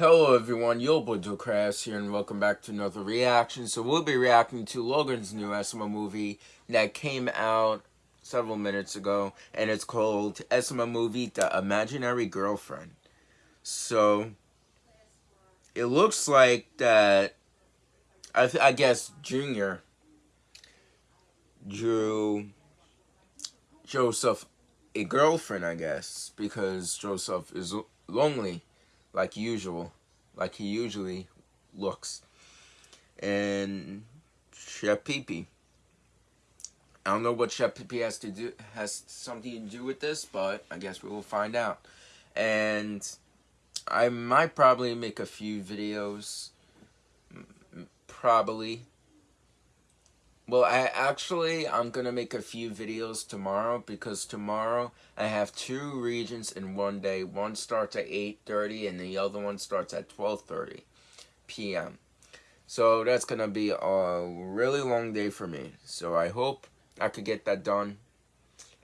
Hello everyone, yo Yobo Crafts here and welcome back to another reaction. So we'll be reacting to Logan's new SML movie that came out several minutes ago and it's called SML Movie The Imaginary Girlfriend. So it looks like that I, I guess Junior drew Joseph a girlfriend, I guess, because Joseph is lonely like usual, like he usually looks. And Pee I don't know what Pee has to do has something to do with this, but I guess we will find out. And I might probably make a few videos, probably well, I actually, I'm going to make a few videos tomorrow because tomorrow I have two regions in one day. One starts at 8.30 and the other one starts at 12.30 p.m. So that's going to be a really long day for me. So I hope I could get that done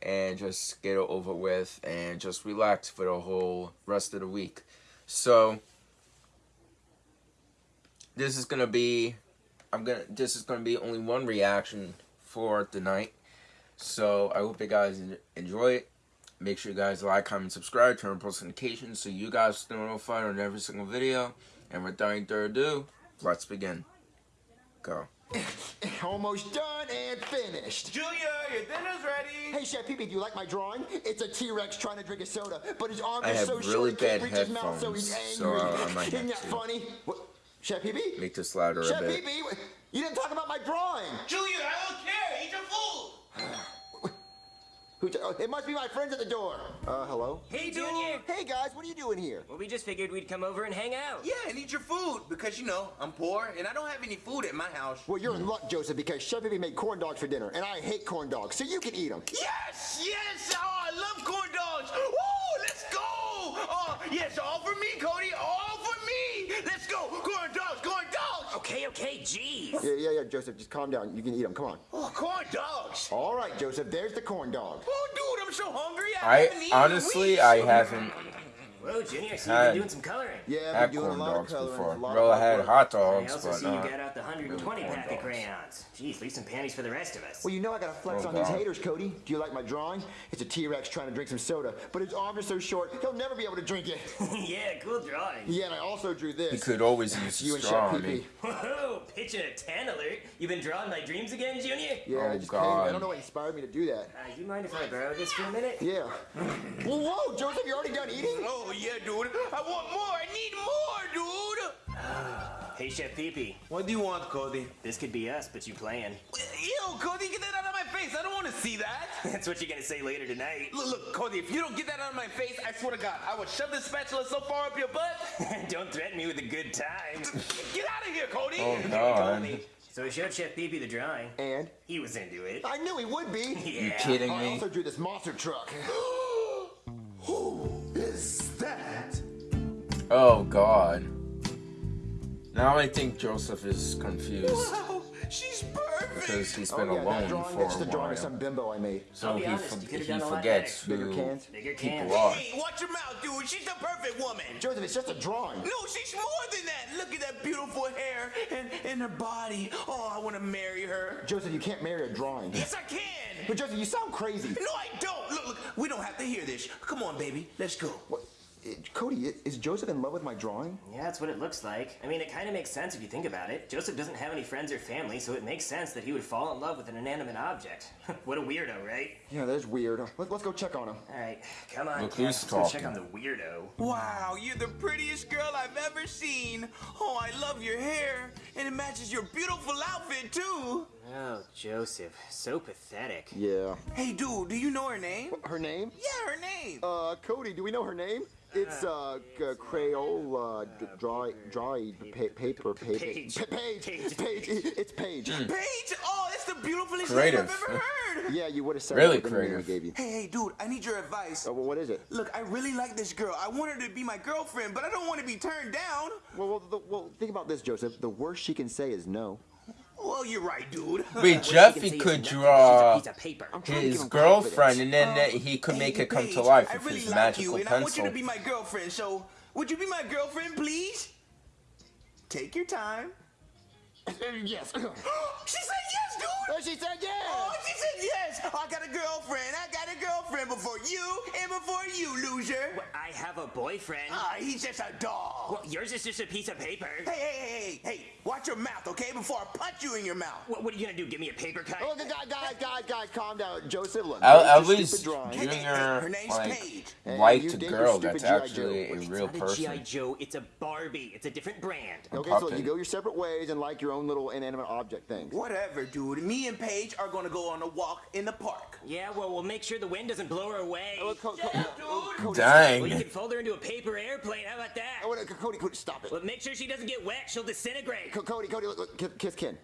and just get it over with and just relax for the whole rest of the week. So this is going to be I'm gonna this is gonna be only one reaction for tonight. So I hope you guys enjoy it. Make sure you guys like, comment, subscribe, turn on post notifications so you guys stay notified on every single video. And without any further ado, let's begin. Go. Almost done and finished. Julia, your dinner's ready. Hey, Chef Pee, do you like my drawing? It's a T-Rex trying to drink a soda, but his arm I is so really short he can't reach his mouth, so he's angry. So, uh, Isn't that funny? What? Chef Pee Make this louder Chef a bit. Pee you didn't talk about my drawing. Julia, I don't care. Eat your food. Who oh, it must be my friends at the door. Uh, hello? Hey, Junior. Hey, guys, what are you doing here? Well, we just figured we'd come over and hang out. Yeah, and eat your food because, you know, I'm poor and I don't have any food at my house. Well, you're in luck, Joseph, because Chef Pee made corn dogs for dinner, and I hate corn dogs, so you can eat them. Yes, yes. Oh, I love corn dogs. Woo, let's go. Oh, yes, all for me, Cody. All for me. Let's go. Corn dogs, corn Okay, okay, jeez. Yeah, yeah, yeah, Joseph, just calm down. You can eat them. Come on. Oh, corn dogs. All right, Joseph, there's the corn dog. Oh, dude, I'm so hungry. I, I honestly, I haven't Whoa, Junior, see you've been doing some coloring. Yeah, I've been doing a lot of coloring. Before. Well, I had hot dogs, I also but see uh, you got out the 120 pack of crayons. Jeez, leave some panties for the rest of us. Well, you know I gotta flex oh, on God. these haters, Cody. Do you like my drawing? It's a T-Rex trying to drink some soda, but his arm is so short, he'll never be able to drink it. yeah, cool drawing. Yeah, and I also drew this. He could always use you a straw on me. Whoa, pitching a 10 alert. You've been drawing my dreams again, Junior? Yeah, oh, I just God. I don't know what inspired me to do that. Uh, you mind if I borrow this for a minute? Yeah. Whoa, Joseph, you already done eating? Oh, yeah, dude. I want more. I need more, dude. hey, Chef Pee What do you want, Cody? This could be us, but you playing. Ew, Cody, get that out of my face. I don't want to see that. That's what you're going to say later tonight. Look, look, Cody, if you don't get that out of my face, I swear to God, I will shove this spatula so far up your butt. don't threaten me with a good time. get out of here, Cody. Oh, God. So he showed Chef Pee the drawing. And? He was into it. I knew he would be. Yeah. You kidding me? I me? also drew this monster truck. Who is that? Oh God. Now I think Joseph is confused Wow, she's perfect. because he's been oh, yeah, that alone drawing, for that's a the drawing some bimbo I made. So I'll he, honest, for- he done a lot forgets who Bigger cans? Bigger cans. people are. Hey, watch your mouth, dude. She's the perfect woman. Joseph, it's just a drawing. No, she's more than that. Look at that beautiful hair and, and her body. Oh, I want to marry her. Joseph, you can't marry a drawing. Yes, I can. But Joseph, you sound crazy. No, I don't. Look, look, we don't have to hear this. Come on, baby. Let's go. What? Eh, Cody, is Joseph in love with my drawing? Yeah, that's what it looks like. I mean, it kind of makes sense if you think about it. Joseph doesn't have any friends or family, so it makes sense that he would fall in love with an inanimate object. what a weirdo, right? Yeah, that is weird. Let, us go check on him. All right, come on, Look Kat. who's Let's go check on the weirdo. Wow, you're the prettiest girl I've ever seen. Oh, I love your hair, and it matches your beautiful outfit too. Oh, Joseph, so pathetic. Yeah. Hey, dude, do you know her name? Her name? Yeah, her name. Uh, Cody, do we know her name? It's, uh, g- Crayola, d- dry, dry, pa- paper, paper. Page. Pa- page. Page. Page. It's Page. Paige. Oh, it's the beautifulest Creative. name I've ever heard. Yeah, you would have said Really that the name we creative. gave you. Hey, hey, dude, I need your advice. Oh, well, what is it? Look, I really like this girl. I want her to be my girlfriend, but I don't want to be turned down. Well, well, the, well, think about this, Joseph. The worst she can say is no. Well, you're right, dude. Wait, What Jeff, she he can say could draw a piece of paper. I'm trying to his girlfriend, and then uh, he could make it come to life with really his like magical you, and I want you to be my girlfriend. So, would you be my girlfriend, please? Take your time. Yes. she said yes, dude. Oh, she said yes. Oh, she said yes. I got a girlfriend. I got a girlfriend before you and before you, loser. Well, I have a boyfriend. Ah, he's just a dog. Well, yours is just a piece of paper. Hey, hey, hey, hey, hey! Watch your mouth, okay? Before I punch you in your mouth. What, what are you gonna do? Give me a paper cut? Oh, guys, guys, guys, guys, calm down. Joseph, look. At, at least stupid drawing. Hey, hey, Junior her name's like Paige. Hey, liked you a girl that's G.I. actually Joe. a it's not a person. GI Joe. It's a Barbie. It's a different brand. Okay, so you go your separate ways and like your own little inanimate object things. Whatever, dude. Me and Paige are gonna go on a walk in the park. Yeah, well, we'll make sure the wind doesn't blow her away. Oh, Co- Co- Yeah, oh, dude. Cody, Dang. Well, you can fold her into a paper airplane. How about that? Oh, wait, Cody, Cody, stop it. Well, make sure she doesn't get wet. She'll disintegrate. Co- Cody, Cody, look, look, kiss- kiss Ken.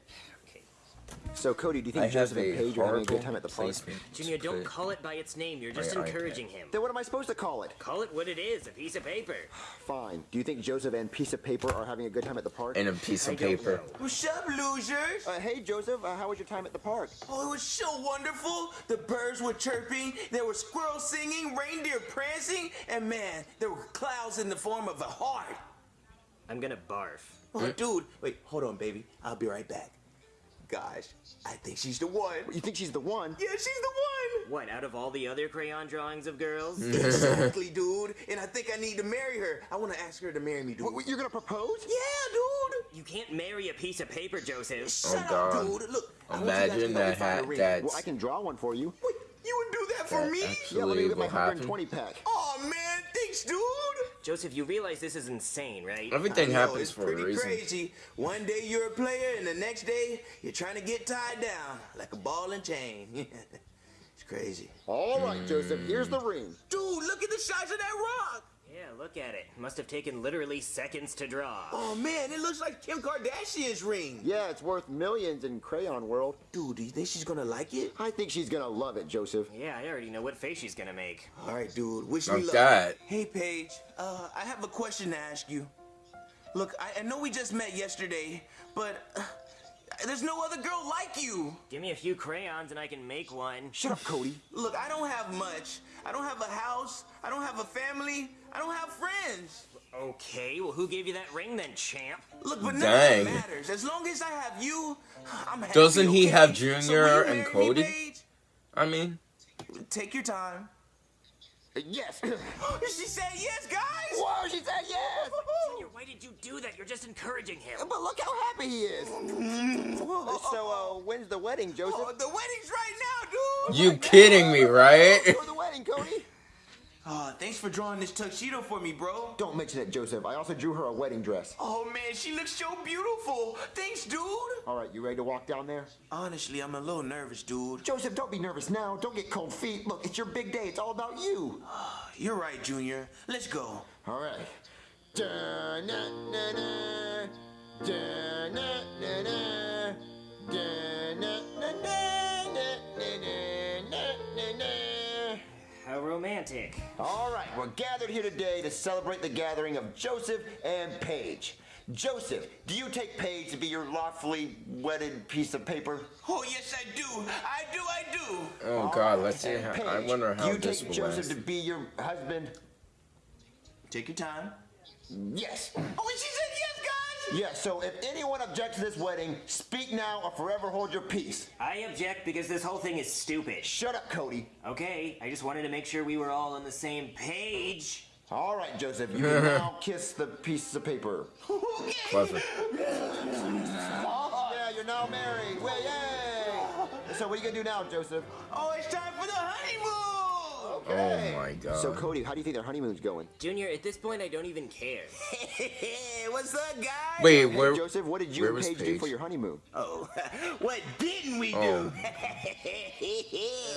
Okay. So, Cody, do you think I Joseph and a Paige are having a good time at the park? Junior, don't call it by its name. You're just my iPad. encouraging him. Then what am I supposed to call it? Call it what it is, a piece of paper. Fine. Do you think Joseph and piece of paper are having a good time at the park? And a piece of don't paper. What's up, losers? Uh, hey, Joseph, uh, how was your time at the park? Oh, it was so wonderful. The birds were chirping, there were squirrels singing, reindeer prancing, and man, there were clouds in the form of a heart. I'm gonna barf. Oh, dude, wait, hold on, baby. I'll be right back. Gosh, I think she's the one. You think she's the one? Yeah, she's the one. What, out of all the other crayon drawings of girls? exactly, dude. And I think I need to marry her. I want to ask her to marry me, dude. What, what, you're gonna propose? Yeah, dude. you can't marry a piece of paper, Joseph. Shut Oh, up, dude. Look, I want you guys to Imagine that hat that's Well, I can draw one for you. Wait, you would do that for me? Yeah, let me actually get my will happen. 120 pack. Oh man, thanks, dude. Joseph, you realize this is insane, right? Everything know, happens for a pretty reason. crazy. One day you're a player, and the next day you're trying to get tied down like a ball and chain. it's crazy. All right, Joseph, here's the ring. Dude, look at the size of that rock. Yeah, look at it. Must have taken literally seconds to draw. Oh man, it looks like Kim Kardashian's ring. Yeah, it's worth millions in Crayon World. Dude, do you think she's gonna like it? I think she's gonna love it, Joseph. Yeah, I already know what face she's gonna make. All right, dude. Wish me Like luck. that. Hey, Paige. Uh, I have a question to ask you. Look, I, I know we just met yesterday, but uh, there's no other girl like you. Give me a few crayons and I can make one. Shut up, Cody. Look, I don't have much. I don't have a house. I don't have a family. I don't have friends. Okay, well, who gave you that ring then, champ? Look, but none Dang. of that matters. As long as I have you, I'm happy. Doesn't he okay? have Junior will you and marry me, Cody? I mean, Take your time. Yes. she said yes, guys. Whoa, she said yes. Junior, why did you do that? You're just encouraging him. But look how happy he is. So, uh, when's the wedding, Joseph? Oh, the wedding's right now, dude. you kidding me, right? For the wedding, Cody. Oh, thanks for drawing this tuxedo for me, bro. Don't mention it, Joseph. I also drew her a wedding dress. Oh man, she looks so beautiful. Thanks, dude. All right, you ready to walk down there? Honestly, I'm a little nervous, dude. Joseph, don't be nervous now. Don't get cold feet. Look, it's your big day. It's all about you. Ah, you're right, Junior. Let's go. All right. Da-na-na-na. Da-na-na-na. Da-na-na-na-na-na-na-na. How romantic. All right, we're gathered here today to celebrate the gathering of Joseph and Paige. Joseph, do you take Paige to be your lawfully wedded piece of paper? Oh yes, I do. I do. I do. Oh God, let's see. How, Paige, I wonder do how you this take will Joseph last. to be your husband? Take your time. Yes. Oh, and she said yes, guys. Yes, so if anyone objects to this wedding, speak now or forever hold your peace. I object because this whole thing is stupid. Shut up, Cody. Okay, I just wanted to make sure we were all on the same page. All right, Joseph, you can now kiss the piece of paper. Okay. Clever. Yeah, you're now married. Way, yay! So what are you gonna do now, Joseph? Oh, it's time for the honeymoon. Oh my God. So Cody, how do you think their honeymoon's going? Junior, at this point, I don't even care. What's up, guys? Wait, Hey, where? Joseph, what did you where and was Paige, do for your honeymoon? Oh, what didn't we Oh. do?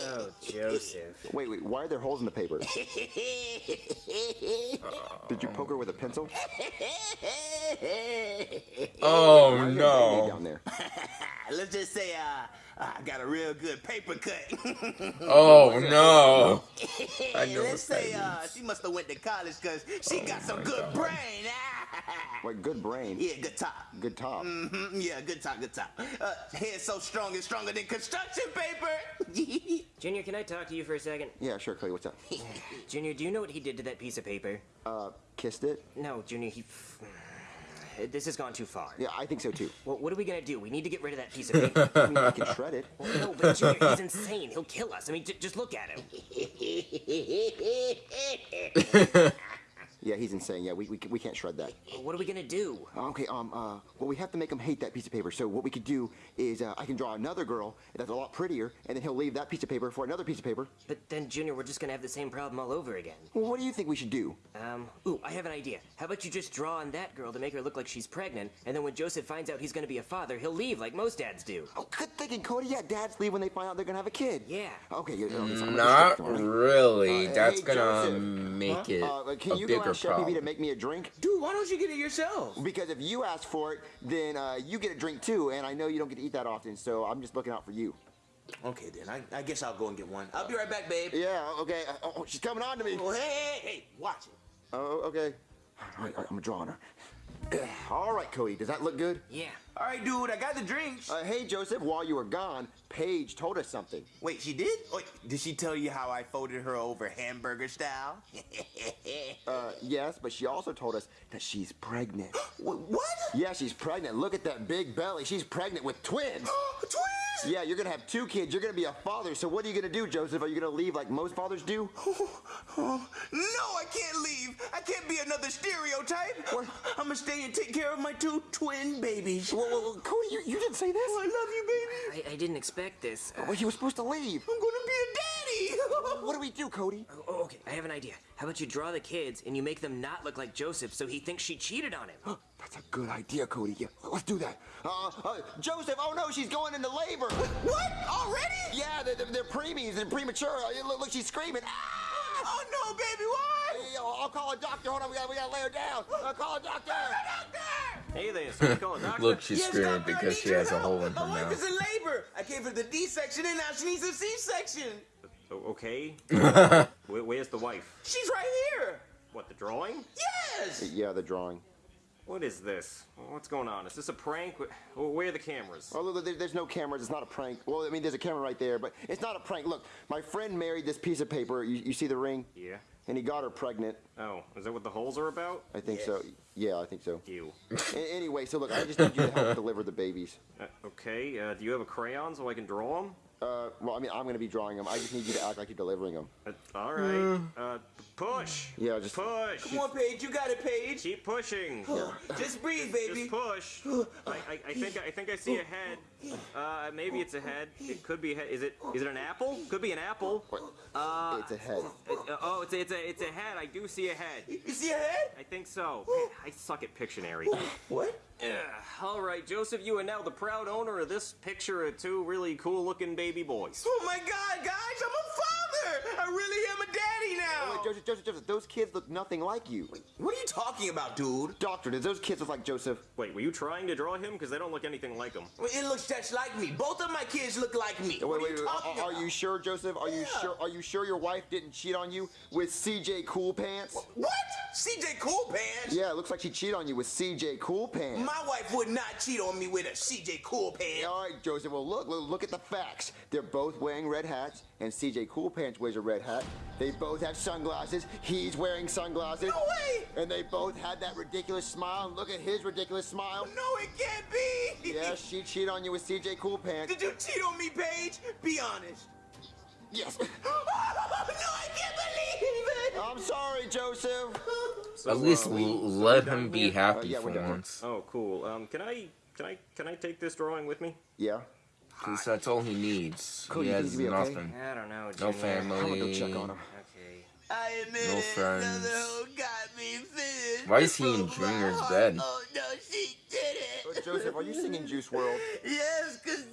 Oh, Joseph. Wait, wait, why are there holes in the paper? Did you poke her with a pencil? Oh Why is there a Band-Aid no. Down there. Let's just say, uh, I got a real good paper cut. Oh no! I know Let's say uh, she must have went to college because she got some good God. brain. Wait, good brain. yeah, good top. Good top. hmm yeah, good top, good top. Uh, head so strong and stronger than construction paper. Junior, can I talk to you for a second? Yeah, sure, Clay. What's up? Junior, do you know what he did to that piece of paper? Uh, kissed it? No, Junior, he. This has gone too far. Yeah, I think so too. Well, what are we gonna do? We need to get rid of that piece of paper. I mean, I can shred it. Well, no, but Junior, he's insane. He'll kill us. I mean, just look at him. Yeah, he's insane. Yeah, we, we, we can't shred that. What are we gonna do? Okay, um, uh, well, we have to make him hate that piece of paper. So what we could do is uh, I can draw another girl that's a lot prettier, and then he'll leave that piece of paper for another piece of paper. But then, Junior, we're just gonna have the same problem all over again. Well, what do you think we should do? Um, ooh, I have an idea. How about you just draw on that girl to make her look like she's pregnant, and then when Joseph finds out he's gonna be a father, he'll leave like most dads do. Oh, good thinking, Cody. Yeah, dads leave when they find out they're gonna have a kid. Yeah. Okay. Yeah, okay, so I'm gonna Not really. Uh, That's hey, gonna Joseph. make it Uh, can a you bigger Chef problem. to make me a drink? Dude, why don't you get it yourself? Because if you ask for it, then uh, you get a drink too, and I know you don't get to eat that often, so I'm just looking out for you. Okay, then. I, I guess I'll go and get one. I'll be right back, babe. Yeah. Okay. Uh, oh, she's coming on to me. Oh, hey, hey, hey, watch it. Oh, okay. All right, all right, I'm drawing her. All right, Cody. Does that look good? Yeah. All right, dude, I got the drinks. Uh, hey, Joseph. While you were gone, Paige told us something. Wait, she did? Wait, did she tell you how I folded her over hamburger style? Uh, yes, but she also told us that she's pregnant. What? yeah, she's pregnant. Look at that big belly. She's pregnant with twins. Twins? Yeah, you're gonna have two kids. You're gonna be a father. So what are you gonna do, Joseph? Are you gonna leave like most fathers do? Oh, no, I can't leave. I can't be another stereotype. I'm gonna stay and take care of my two twin babies. Whoa, whoa, whoa, Cody, you, you didn't say this. I love you, baby. I, I didn't expect this. Uh, Well, you were supposed to leave. I'm gonna be a daddy. What do we do, Cody? oh, okay, I have an idea. How about you draw the kids and you make them not look like Joseph so he thinks she cheated on him? That's a good idea, Cody. Yeah, let's do that. Uh, uh, Joseph, oh no, she's going into labor. what? Already? Yeah, they're, they're, they're preemies and premature. Uh, Look, look, she's screaming. Ah! Oh no, baby, why? Hey, I'll I'll call a doctor. Hold on, we gotta, we gotta lay her down. Uh, call a doctor. Hey there, so call a doctor. Look, she's Yes, screaming doctor, because she your has a hole in her My her wife is mouth. in labor. I gave her the D section and now she needs a C section. Okay. Where, where's the wife? She's right here. What, the drawing? Yes. Uh, yeah, the drawing. What is this? What's going on? Is this a prank? Where are the cameras? Oh, look, there's no cameras. It's not a prank. Well, I mean, there's a camera right there, but it's not a prank. Look, my friend married this piece of paper. You, you see the ring? Yeah. And he got her pregnant. Oh, is that what the holes are about? I think so. Yeah, I think so. You. A- anyway, so look, I just need you to help deliver the babies. Uh, okay, uh, do you have a crayon so I can draw them? Uh, well, I mean, I'm going to be drawing them. I just need you to act like you're delivering them. Uh, all right. Uh, push. Yeah, just- push. Come on, Paige. You got it, Paige. Keep pushing. Just breathe, baby. Just push. I, I, I think I think I see a head. Uh, maybe it's a head. It could be a head. Is it is it an apple? Could be an apple. What? Uh, it's a head. uh, oh, it's a, it's a it's a head. I do see a head. You see a head? I think so. Man, I suck at Pictionary. What? Ugh. All right, Joseph, you are now the proud owner of this picture of two really cool-looking baby boys. Oh my God, guys! I'm a father. I really am a daddy now. Wait, Joseph, Joseph, Joseph, those kids look nothing like you. What are you talking about, dude? Doctor, do those kids look like Joseph? Wait, were you trying to draw him? Because they don't look anything like him. Well, It looks just like me. Both of my kids look like me. Wait, what wait, are you wait. talking Are, are you sure, Joseph? Are you sure? Are you sure your wife didn't cheat on you with CJ Cool Pants? What? CJ Cool Pants? Yeah, it looks like she cheated on you with CJ Cool Pants. My wife would not cheat on me with a CJ Cool Pants. All right, Joseph. Well, look, look, look at the facts. They're both wearing red hats, and CJ Cool Pants wears a red hat. They both have sunglasses. He's wearing sunglasses. No way! And they both had that ridiculous smile. Look at his ridiculous smile. No, it can't be. Yeah, she cheated on you with CJ Cool Pants. Did you cheat on me, Paige? Be honest. Yes. no, I can't believe it. I'm sorry, Joseph. So, At least uh, we- l- so let him be happy Uh, yeah, for once. Oh, cool. Um, can I can I can I take this drawing with me? Yeah. Because that's all he needs. Cody, he you has think he'll be okay? nothing. I don't know, No Junior. family. I'm gonna go check on him. Okay. I admit No it. friends. Another hoe got me. Why is he in Broke Junior's heart. bed? Oh no, she did Oh, it. Joseph, are you singing Juice WRLD? Yes, because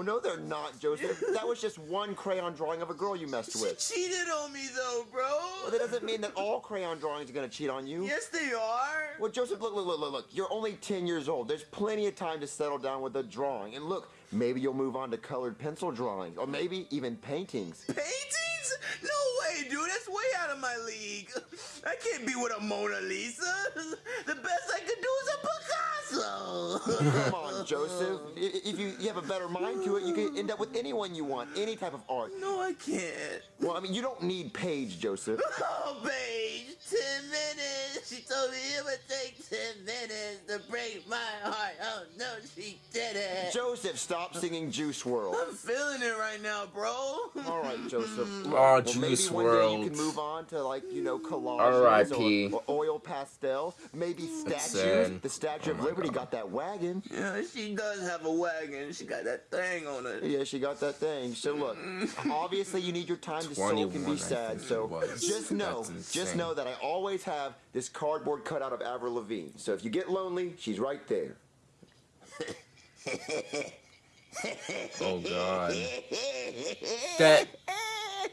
Well, no, they're not, Joseph. That was just one crayon drawing of a girl you messed She with. She cheated on me though, bro. Well, that doesn't mean that all crayon drawings are gonna cheat on you. Yes, they are. Well, Joseph, look, look, look, look, look. You're only 10 years old. There's plenty of time to settle down with a drawing. And look, maybe you'll move on to colored pencil drawings, or maybe even paintings. Paintings? No way, dude. That's way out of my league. I can't be with a Mona Lisa. The best I could do is a Picasso. Come on, Joseph. I- If you, you have a better mind to it, you can end up with anyone you want, any type of art. no, I can't. Well, I mean, you don't need Paige, Joseph. Oh, Paige, ten minutes. She told me it would take ten minutes to break my heart. Oh no, she did it. Joseph, stop singing Juice WRLD. I'm feeling it right now, bro. All right, Joseph. Look, Oh, maybe Juice one day you can move on to like you know collages or, or oil pastels, maybe statues. The Statue Oh of my Liberty got that wagon. Yeah, she does have a wagon. She got that thing on it. Yeah, she got that thing. So look, mm. obviously you need your time to soak 21, and be sad. So just know, just know that I always have this cardboard cutout of Avril Lavigne. So if you get lonely, she's right there. Oh god. That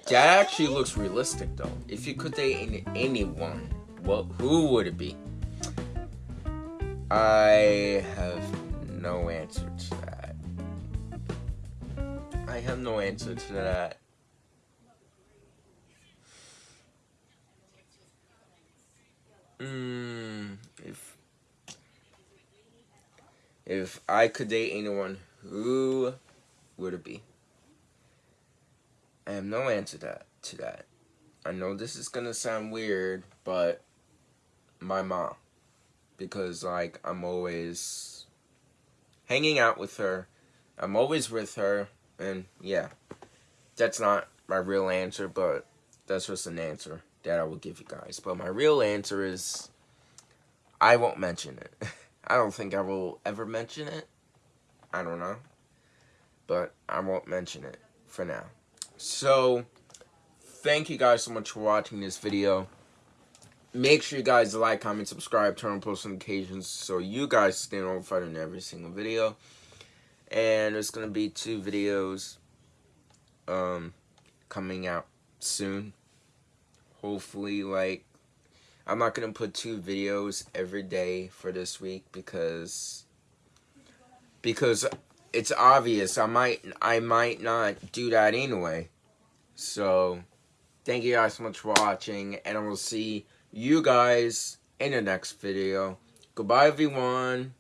that actually looks realistic though. If you could date anyone, well, who would it be? I have no answer to that. I have no answer to that. Mm, if if I could date anyone, who would it be? I have no answer to that. To that, I know this is gonna sound weird, but my mom, because like I'm always hanging out with her, I'm always with her, and yeah, that's not my real answer, but that's just an answer that I will give you guys. But my real answer is, I won't mention it. I don't think I will ever mention it. I don't know. But I won't mention it for now. So, thank you guys so much for watching this video. Make sure you guys like, comment, subscribe, turn on post notifications so you guys stay notified in every single video. And there's going to be two videos um, coming out soon. Hopefully, like, I'm not going to put two videos every day for this week because because it's obvious I might I might not do that anyway. So thank you guys so much for watching and I will see you guys in the next video. Goodbye everyone.